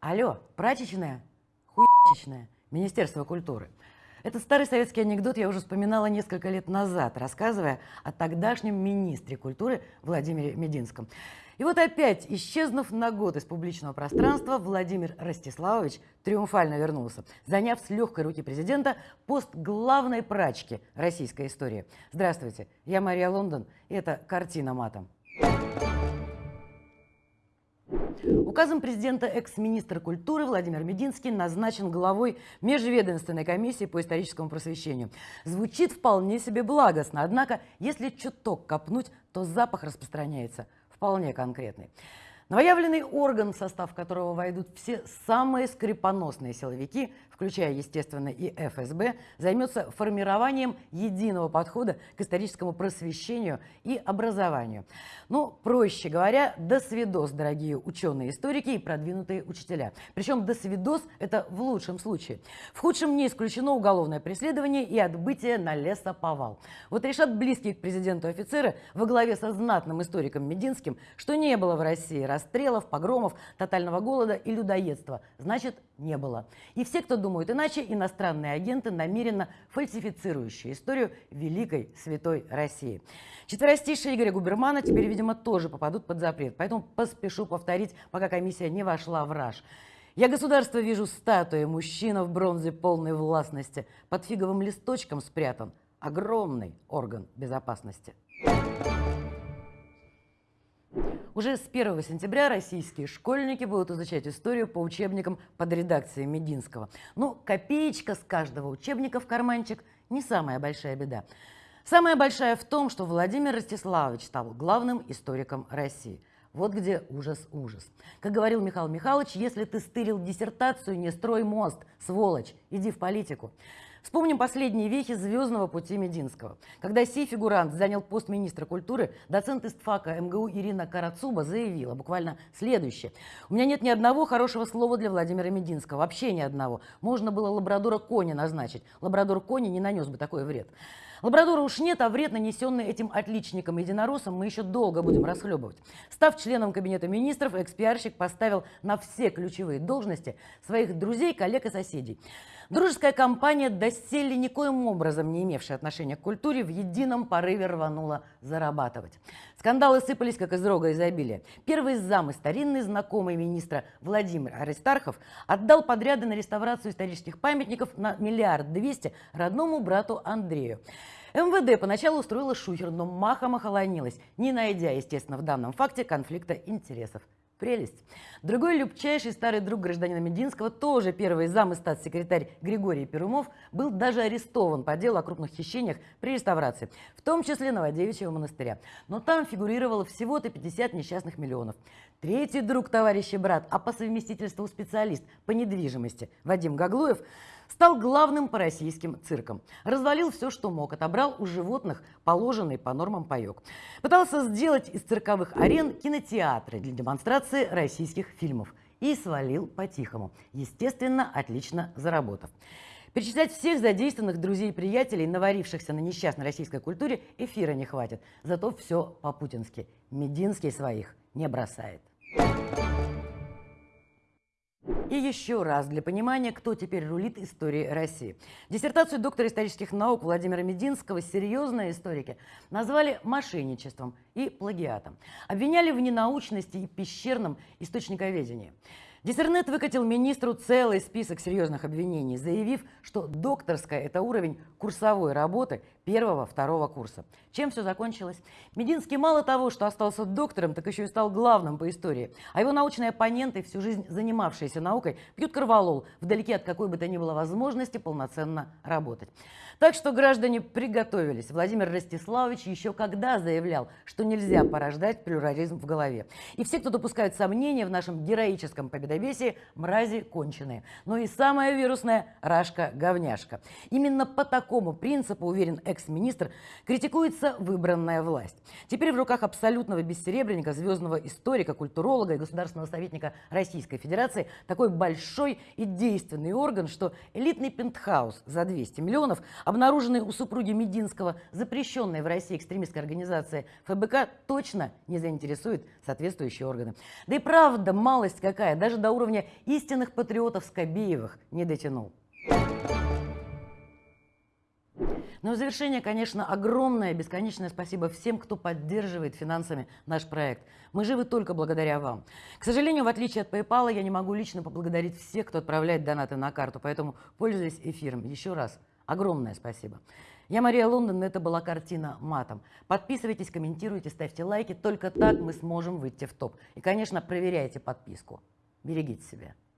Алло, прачечная? Хуечечная. Министерство культуры. Этот старый советский анекдот я уже вспоминала несколько лет назад, рассказывая о тогдашнем министре культуры Владимире Мединском. И вот опять, исчезнув на год из публичного пространства, Владимир Ростиславович триумфально вернулся, заняв с легкой руки президента пост главной прачки российской истории. Здравствуйте, я Мария Лондон, и это «Картина матом». Указом президента экс-министр культуры Владимир Мединский назначен главой Межведомственной комиссии по историческому просвещению. Звучит вполне себе благостно, однако, если чуток копнуть, то запах распространяется вполне конкретный. Новоявленный орган, в состав которого войдут все самые скрипоносные силовики, включая, естественно, и ФСБ, займется формированием единого подхода к историческому просвещению и образованию. Ну, проще говоря, до свидос, дорогие ученые-историки и продвинутые учителя. Причем до свидос – это в лучшем случае. В худшем не исключено уголовное преследование и отбытие на лесоповал. Вот решат близкие к президенту офицеры во главе со знатным историком Мединским, что не было в России расстрелов, погромов, тотального голода и людоедства. Значит, не было. И все, кто думают иначе, иностранные агенты, намеренно фальсифицирующие историю великой святой России. Четверостишие Игоря Губермана теперь, видимо, тоже попадут под запрет. Поэтому поспешу повторить, пока комиссия не вошла в раж. Я государство вижу статуи, мужчина в бронзе полной властности, под фиговым листочком спрятан огромный орган безопасности. Уже с 1 сентября российские школьники будут изучать историю по учебникам под редакцией Мединского. Ну, копеечка с каждого учебника в карманчик – не самая большая беда. Самая большая в том, что Владимир Ростиславович стал главным историком России. Вот где ужас-ужас. Как говорил Михаил Михайлович, если ты стырил диссертацию, не строй мост, сволочь, иди в политику. Вспомним последние вехи звездного пути Мединского. Когда сей фигурант занял пост министра культуры, доцент истфака МГУ Ирина Карацуба заявила буквально следующее. «У меня нет ни одного хорошего слова для Владимира Мединского, вообще ни одного. Можно было лабрадора Кони назначить. Лабрадор Кони не нанес бы такой вред». Лабрадора уж нет, а вред, нанесенный этим отличником-единороссом, мы еще долго будем расхлебывать. Став членом Кабинета министров, экспиарщик поставил на все ключевые должности своих друзей, коллег и соседей. Дружеская компания, доселе никоим образом не имевшая отношения к культуре, в едином порыве рванула зарабатывать. Скандалы сыпались, как из рога изобилия. Первый зам и старинный знакомый министра Владимир Аристархов отдал подряды на реставрацию исторических памятников на миллиард двести родному брату Андрею. МВД поначалу устроила шухер, но махом охолонилась, не найдя, естественно, в данном факте конфликта интересов. Прелесть. Другой любчайший старый друг гражданина Мединского, тоже первый зам и статс-секретарь Григорий Перумов, был даже арестован по делу о крупных хищениях при реставрации, в том числе Новодевичьего монастыря. Но там фигурировало всего-то 50 несчастных миллионов. Третий друг, товарищ и брат, а по совместительству специалист по недвижимости Вадим Гаглуев – Стал главным по российским циркам. Развалил все, что мог, отобрал у животных положенный по нормам паек. Пытался сделать из цирковых арен кинотеатры для демонстрации российских фильмов. И свалил по-тихому, естественно, отлично заработав. Перечислять всех задействованных друзей и приятелей, наварившихся на несчастной российской культуре, эфира не хватит. Зато все по-путински. Мединский своих не бросает. И еще раз для понимания, кто теперь рулит историей России. Диссертацию доктора исторических наук Владимира Мединского серьезные историки назвали мошенничеством и плагиатом. Обвиняли в ненаучности и пещерном источниковедении. Диссернет выкатил министру целый список серьезных обвинений, заявив, что докторская – это уровень курсовой работы первого-второго курса. Чем все закончилось? Мединский мало того, что остался доктором, так еще и стал главным по истории. А его научные оппоненты, всю жизнь занимавшиеся наукой, пьют корвалол вдалеке от какой бы то ни было возможности полноценно работать. Так что граждане приготовились. Владимир Ростиславович еще когда заявлял, что нельзя порождать плюрализм в голове. И все, кто допускают сомнения в нашем героическом победобесии, мрази конченые. Но и самая вирусная – рашка-говняшка. Именно по такому принципу, уверен экс-министр, критикуется выбранная власть. Теперь в руках абсолютного бессеребренника, звездного историка, культуролога и государственного советника Российской Федерации такой большой и действенный орган, что элитный пентхаус за 200 миллионов обнаруженной у супруги Мединского, запрещенной в России экстремистской организации ФБК, точно не заинтересует соответствующие органы. Да и правда, малость какая, даже до уровня истинных патриотов Скобеевых не дотянул. Ну и в завершение, конечно, огромное, бесконечное спасибо всем, кто поддерживает финансами наш проект. Мы живы только благодаря вам. К сожалению, в отличие от PayPal, я не могу лично поблагодарить всех, кто отправляет донаты на карту, поэтому, пользуясь эфиром, еще раз огромное спасибо. Я Мария Лондон, это была картина матом. Подписывайтесь, комментируйте, ставьте лайки, только так мы сможем выйти в топ. И, конечно, проверяйте подписку. Берегите себя.